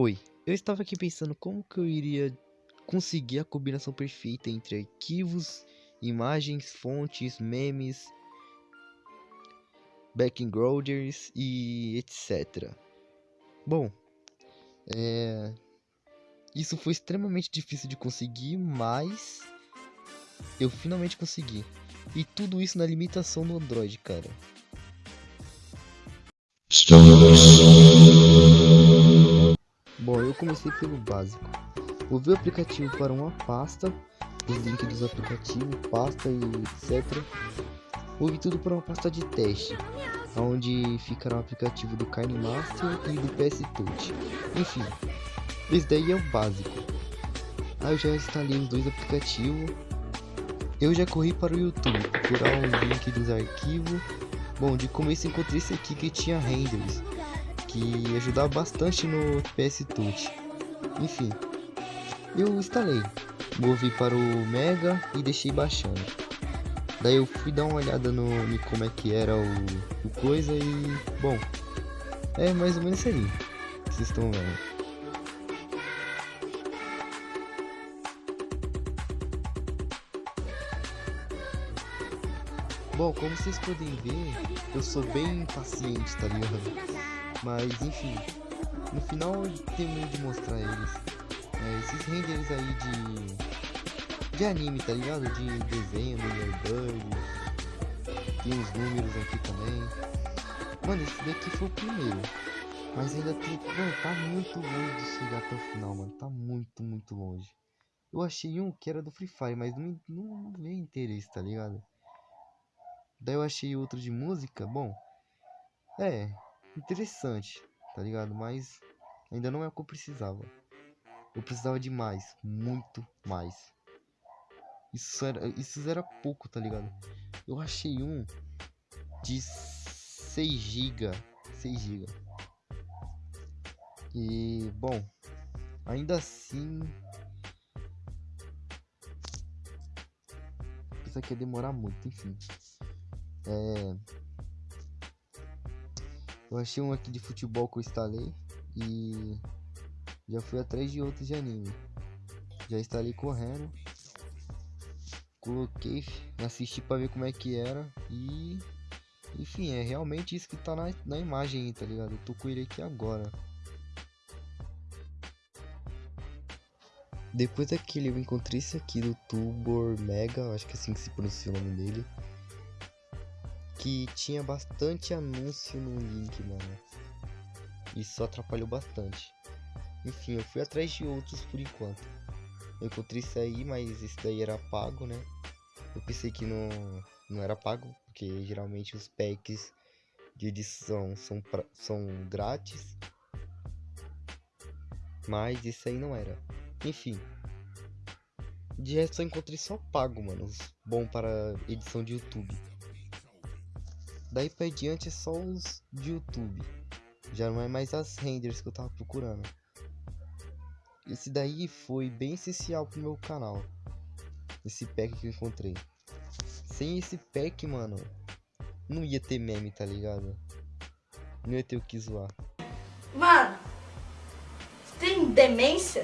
Oi, eu estava aqui pensando como que eu iria conseguir a combinação perfeita entre arquivos, imagens, fontes, memes, backgrounders e etc. Bom, é... isso foi extremamente difícil de conseguir, mas eu finalmente consegui. E tudo isso na limitação do Android, cara. Bom, eu comecei pelo básico. Ouvi o aplicativo para uma pasta, os links dos aplicativos, pasta e etc. Ouvi tudo para uma pasta de teste, onde ficará o aplicativo do KineMaster e do PS Touch. Enfim, esse daí é o básico. Aí eu já instalei os dois aplicativos. Eu já corri para o YouTube procurar o link dos arquivos. Bom, de começo encontrei esse aqui que tinha renders que ajudava bastante no PS Touch. Enfim, eu instalei, movi para o Mega e deixei baixando. Daí eu fui dar uma olhada no, como é que era o, o coisa e bom, é mais ou menos aí que vocês estão vendo. Bom, como vocês podem ver, eu sou bem impaciente, tá ligado? Mas enfim, no final tenho de mostrar eles. É, esses renders aí de. de anime, tá ligado? De desenho do Airbud. Tem uns números aqui também. Mano, esse daqui foi o primeiro. Mas ainda tem. Mano, tá muito longe de chegar até o final, mano. Tá muito, muito longe. Eu achei um que era do Free Fire, mas não, não, não veio interesse, tá ligado? Daí eu achei outro de música, bom. É, interessante, tá ligado? Mas ainda não é o que eu precisava. Eu precisava de mais, muito mais. Isso era, isso era pouco, tá ligado? Eu achei um de 6 GB, 6 GB. E bom, ainda assim isso aqui ia demorar muito, enfim. É, eu achei um aqui de futebol que eu instalei e já fui atrás de outros de anime. Já instalei correndo. Coloquei, assisti para ver como é que era e enfim, é realmente isso que tá na, na imagem tá ligado? Eu tô com ele aqui agora. Depois daquele eu encontrei esse aqui do Tubor Mega, acho que é assim que se pronuncia o nome dele que tinha bastante anúncio no link, mano. Isso atrapalhou bastante. Enfim, eu fui atrás de outros por enquanto. Eu encontrei isso aí, mas esse daí era pago, né? Eu pensei que não, não era pago, porque geralmente os packs de edição são, pra, são grátis. Mas isso aí não era. Enfim. De resto só encontrei só pago, mano. Bom para edição de YouTube. Daí pra diante é só os de YouTube. Já não é mais as renders que eu tava procurando. Esse daí foi bem essencial pro meu canal. Esse pack que eu encontrei. Sem esse pack, mano, não ia ter meme, tá ligado? Não ia ter o que zoar. Mano, você tem demência?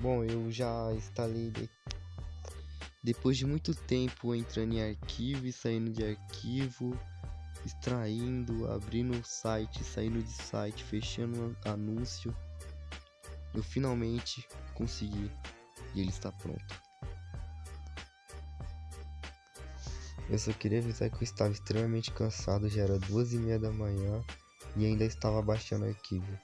Bom, eu já instalei depois de muito tempo entrando em arquivo e saindo de arquivo extraindo, abrindo o site, saindo de site, fechando anúncio. Eu finalmente consegui e ele está pronto. Eu só queria avisar que eu estava extremamente cansado, já era duas e meia da manhã e ainda estava baixando o arquivo.